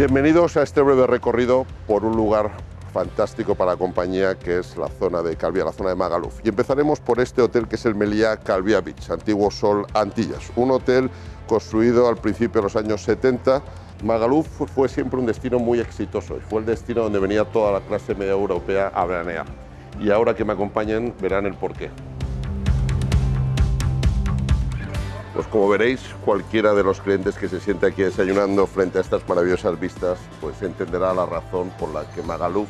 Bienvenidos a este breve recorrido por un lugar fantástico para la compañía que es la zona de Calvia, la zona de Magaluf. Y empezaremos por este hotel que es el Meliá Calvia Beach, antiguo Sol Antillas, un hotel construido al principio de los años 70. Magaluf fue siempre un destino muy exitoso y fue el destino donde venía toda la clase media europea a veranear. Y ahora que me acompañen verán el porqué. Pues como veréis, cualquiera de los clientes que se siente aquí desayunando frente a estas maravillosas vistas, pues entenderá la razón por la que Magaluf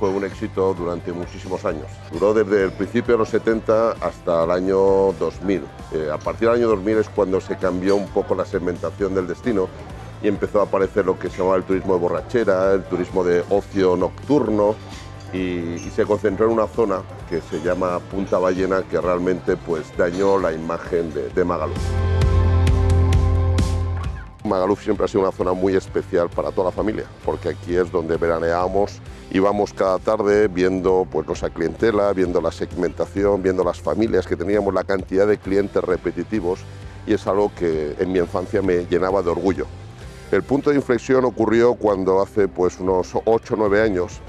fue un éxito durante muchísimos años. Duró desde el principio de los 70 hasta el año 2000. Eh, a partir del año 2000 es cuando se cambió un poco la segmentación del destino y empezó a aparecer lo que se llamaba el turismo de borrachera, el turismo de ocio nocturno, y, se concentró en una zona que se llama Punta Ballena que realmente pues, dañó la imagen de, de Magaluf. Magaluf siempre ha sido una zona muy especial para toda la familia, porque aquí es donde veraneábamos, íbamos cada tarde viendo pues, nuestra clientela, viendo la segmentación, viendo las familias que teníamos, la cantidad de clientes repetitivos, y es algo que en mi infancia me llenaba de orgullo. El punto de inflexión ocurrió cuando hace pues, unos 8 o 9 años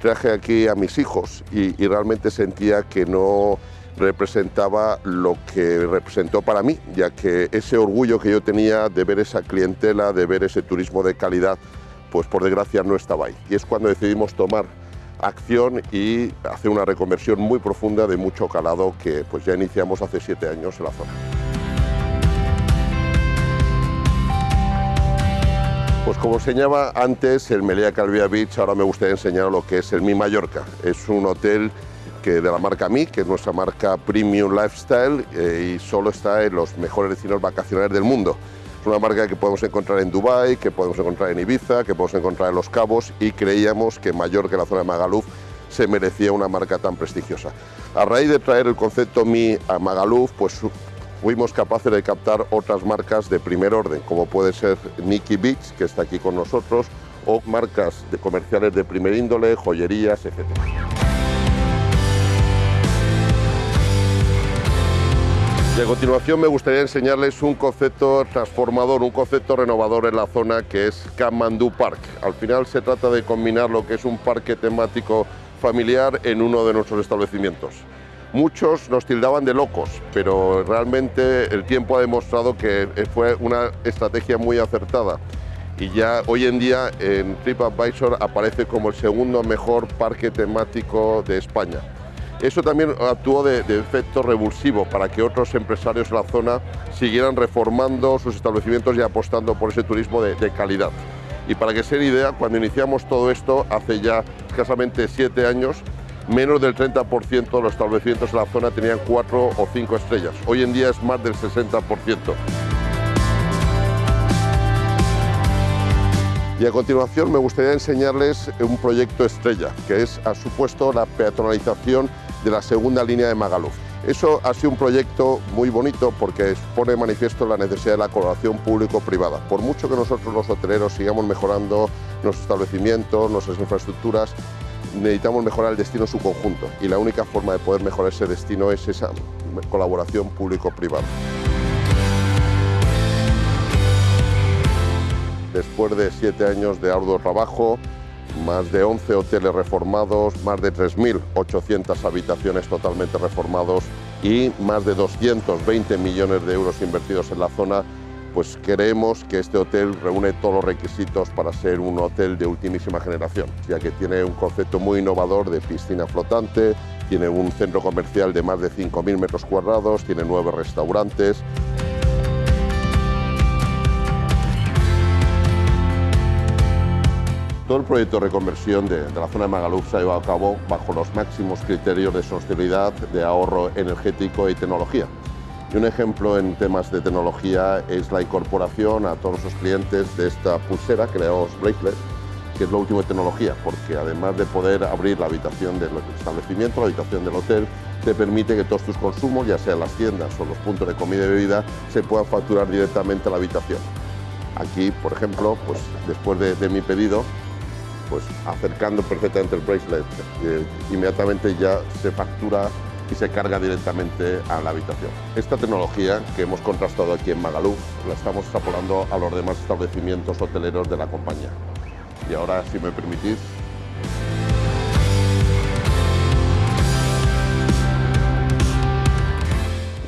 traje aquí a mis hijos y, realmente sentía que no representaba lo que representó para mí, ya que ese orgullo que yo tenía de ver esa clientela, de ver ese turismo de calidad, pues por desgracia no estaba ahí. Y es cuando decidimos tomar acción y hacer una reconversión muy profunda de mucho calado que pues ya iniciamos hace siete años en la zona. Pues como enseñaba antes el Meliá Calvia Beach, ahora me gustaría enseñar lo que es el Mi Mallorca. Es un hotel que de la marca Mi, que es nuestra marca Premium Lifestyle eh, y solo está en los mejores destinos vacacionales del mundo. Es una marca que podemos encontrar en Dubái, que podemos encontrar en Ibiza, que podemos encontrar en Los Cabos y creíamos que Mallorca, la zona de Magaluf, se merecía una marca tan prestigiosa. A raíz de traer el concepto Mi a Magaluf, pues fuimos capaces de captar otras marcas de primer orden, como puede ser Nicky Beach, que está aquí con nosotros, o marcas de comerciales de primer índole, joyerías, etc. Y a continuación me gustaría enseñarles un concepto transformador, un concepto renovador en la zona que es Kamandu Park. Al final se trata de combinar lo que es un parque temático familiar en uno de nuestros establecimientos. Muchos nos tildaban de locos, pero realmente el tiempo ha demostrado que fue una estrategia muy acertada. Y ya hoy en día en TripAdvisor aparece como el segundo mejor parque temático de España. Eso también actuó de, efecto revulsivo para que otros empresarios de la zona siguieran reformando sus establecimientos y apostando por ese turismo de, de calidad. Y para que se den idea, cuando iniciamos todo esto hace ya escasamente siete años, menos del 30% de los establecimientos en la zona tenían cuatro o cinco estrellas. Hoy en día es más del 60%. Y a continuación me gustaría enseñarles un proyecto estrella, que es, ha supuesto la peatonalización de la segunda línea de Magaluf. Eso ha sido un proyecto muy bonito porque pone de manifiesto la necesidad de la colaboración público-privada. Por mucho que nosotros los hoteleros sigamos mejorando nuestros establecimientos, nuestras infraestructuras, necesitamos mejorar el destino en su conjunto y la única forma de poder mejorar ese destino es esa colaboración público-privada. Después de siete años de arduo trabajo, más de 11 hoteles reformados, más de 3.800 habitaciones totalmente reformados y más de 220 millones de euros invertidos en la zona, pues creemos que este hotel reúne todos los requisitos para ser un hotel de ultimísima generación, ya que tiene un concepto muy innovador de piscina flotante, tiene un centro comercial de más de 5.000 metros cuadrados, tiene nueve restaurantes. Todo el proyecto de reconversión de, la zona de Magaluf se ha llevado a cabo bajo los máximos criterios de sostenibilidad, de ahorro energético y tecnología. Y un ejemplo en temas de tecnología es la incorporación a todos los clientes de esta pulsera que le Bracelet, que es lo último de tecnología, porque además de poder abrir la habitación del establecimiento, la habitación del hotel, te permite que todos tus consumos, ya sean las tiendas o los puntos de comida y bebida, se puedan facturar directamente a la habitación. Aquí, por ejemplo, pues después de, mi pedido, pues acercando perfectamente el bracelet, eh, inmediatamente ya se factura y se carga directamente a la habitación. Esta tecnología que hemos contrastado aquí en Magaluf la estamos extrapolando a los demás establecimientos hoteleros de la compañía. Y ahora, si me permitís,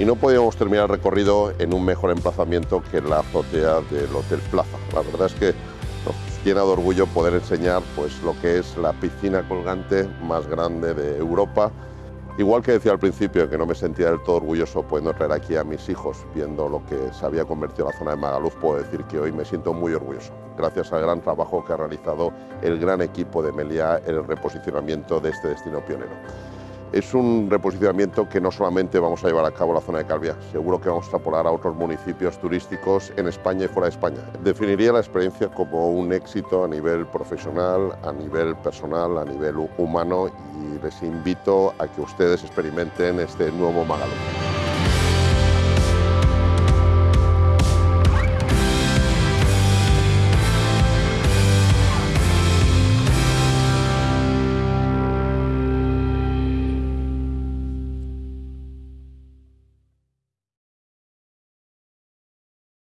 y no podíamos terminar el recorrido en un mejor emplazamiento que la azotea del Hotel Plaza. La verdad es que nos llena de orgullo poder enseñar pues, lo que es la piscina colgante más grande de Europa. Igual que decía al principio que no me sentía del todo orgulloso pudiendo traer aquí a mis hijos, viendo lo que se había convertido la zona de Magaluf, puedo decir que hoy me siento muy orgulloso, gracias al gran trabajo que ha realizado el gran equipo de Meliá en el reposicionamiento de este destino pionero. Es un reposicionamiento que no solamente vamos a llevar a cabo la zona de Calvia, seguro que vamos a extrapolar a otros municipios turísticos en España y fuera de España. Definiría la experiencia como un éxito a nivel profesional, a nivel personal, a nivel humano y les invito a que ustedes experimenten este nuevo Magaluf.